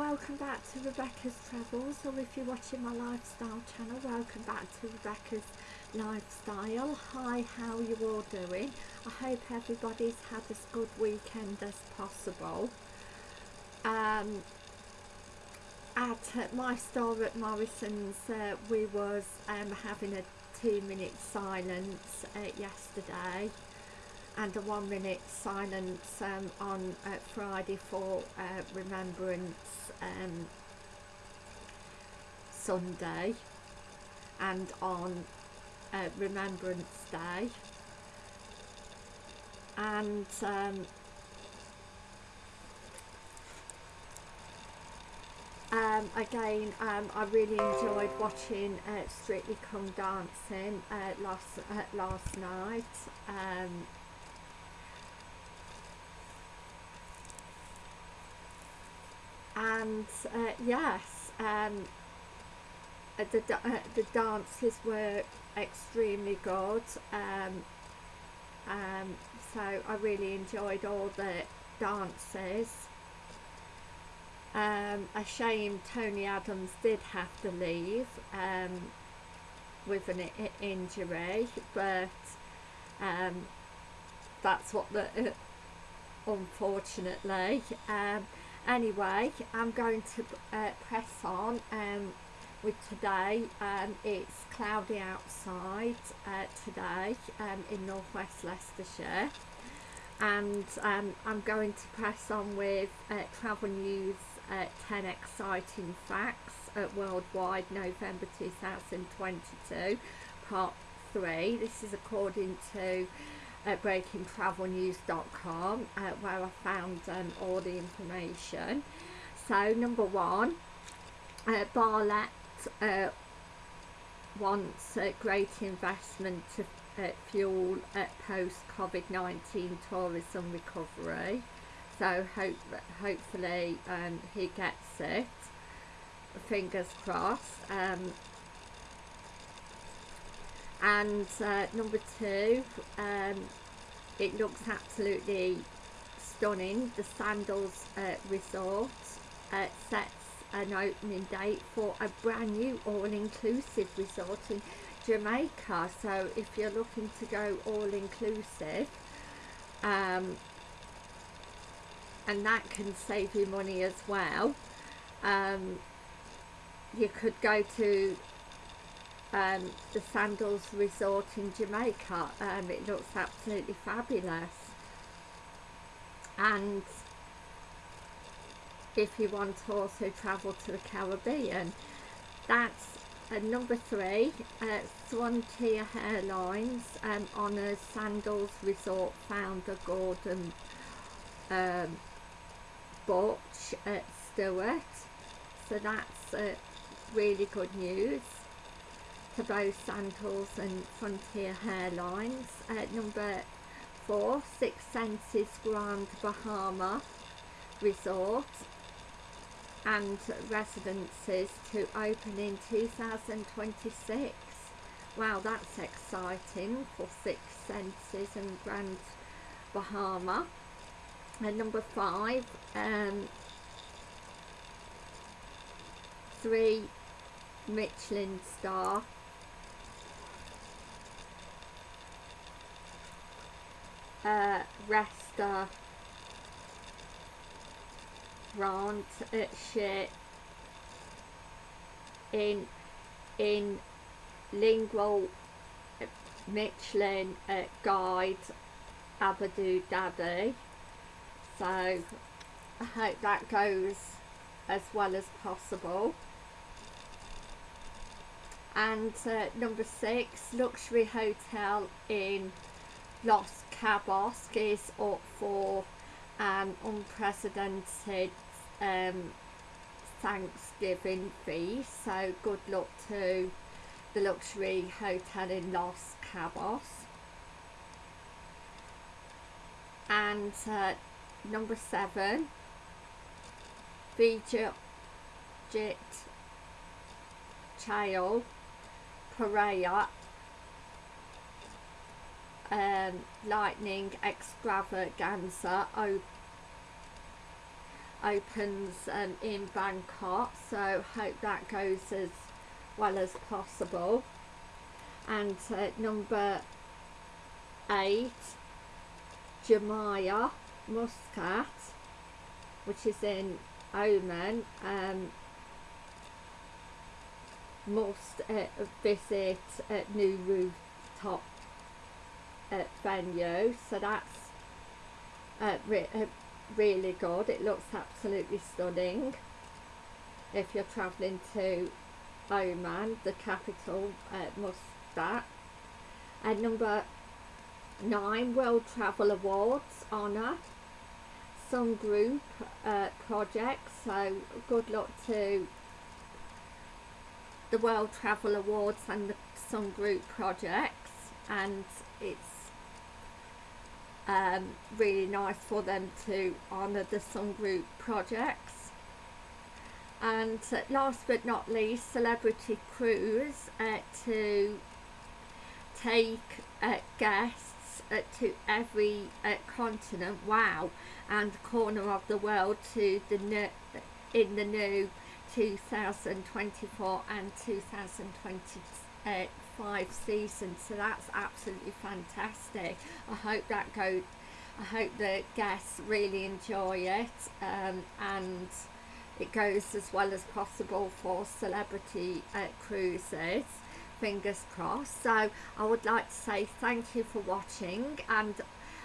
welcome back to Rebecca's Travels. Or if you're watching my lifestyle channel welcome back to Rebecca's Lifestyle. Hi how you all doing? I hope everybody's had as good weekend as possible. Um, at my store at Morrison's uh, we was um, having a two minute silence uh, yesterday and a one minute silence um, on uh, Friday for uh, Remembrance um, Sunday and on uh, Remembrance Day. And um, um, again um, I really enjoyed watching uh, Strictly Come Dancing uh, last uh, last night um, and uh, yes um, uh, the, uh, the dances were extremely good. Um, um, so I really enjoyed all the dances. Um, a shame Tony Adams did have to leave um, with an injury but um, that's what the uh, unfortunately um, anyway I'm going to uh, press on um, with today. Um, it's cloudy outside uh, today um, in northwest Leicestershire. And um, I'm going to press on with uh, travel news uh, 10 exciting facts at worldwide November 2022 part 3 this is according to at breakingtravelnews.com uh, where I found um, all the information. So number one, uh, Bartlett uh, wants a great investment to uh, fuel uh, post-COVID-19 tourism recovery. So hope, hopefully um, he gets it. Fingers crossed. Um, and uh, number two um, it looks absolutely stunning. The Sandals uh, Resort uh, sets an opening date for a brand new all-inclusive resort in Jamaica. So if you're looking to go all-inclusive um, and that can save you money as well um, you could go to um, the Sandals Resort in Jamaica. Um, it looks absolutely fabulous. And if you want to also travel to the Caribbean, that's uh, number three, uh, Swantia Airlines um, honours Sandals Resort founder Gordon um, uh, Stewart. So that's uh, really good news to both Sandals and Frontier Airlines. At number four, Six Senses Grand Bahama Resort and residences to open in 2026. Wow, that's exciting for Six Senses and Grand Bahama. And number five, um, three Michelin star uh, at shit in in lingual Michelin uh, guide Abu Dhabi. So I hope that goes as well as possible. And uh, number six luxury hotel in Los Cabos is up for an unprecedented um, Thanksgiving feast. So good luck to the luxury hotel in Los Cabos. And uh, number seven Vijit Chao Phraya um, lightning extravaganza opens um, in Bangkok so hope that goes as well as possible. And uh, number eight Jumeirah Muscat which is in Oman um, must uh, visit a new rooftop uh, venue so that's uh, re uh, really good. It looks absolutely stunning. If you're travelling to Oman the capital uh, Muscat. And number nine World Travel Awards honour. Sun group uh, projects so good luck to the World Travel Awards and the Sun Group projects. And it's um, really nice for them to honour the Sun Group projects. And uh, last but not least Celebrity Cruise uh, to take uh, guests uh, to every uh, continent. Wow. And corner of the world to the in the new 2024 and 2025 season so that's absolutely fantastic. I hope that goes I hope the guests really enjoy it um, and it goes as well as possible for celebrity uh, cruises. Fingers crossed. So I would like to say thank you for watching and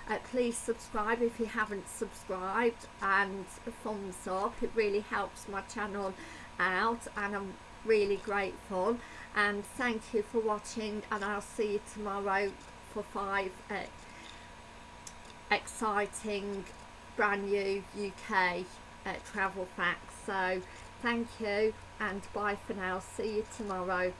uh, please subscribe if you haven't subscribed and thumbs up. It really helps my channel out and I'm really grateful and thank you for watching and I'll see you tomorrow for five uh, exciting brand new UK uh, travel facts. So thank you and bye for now. See you tomorrow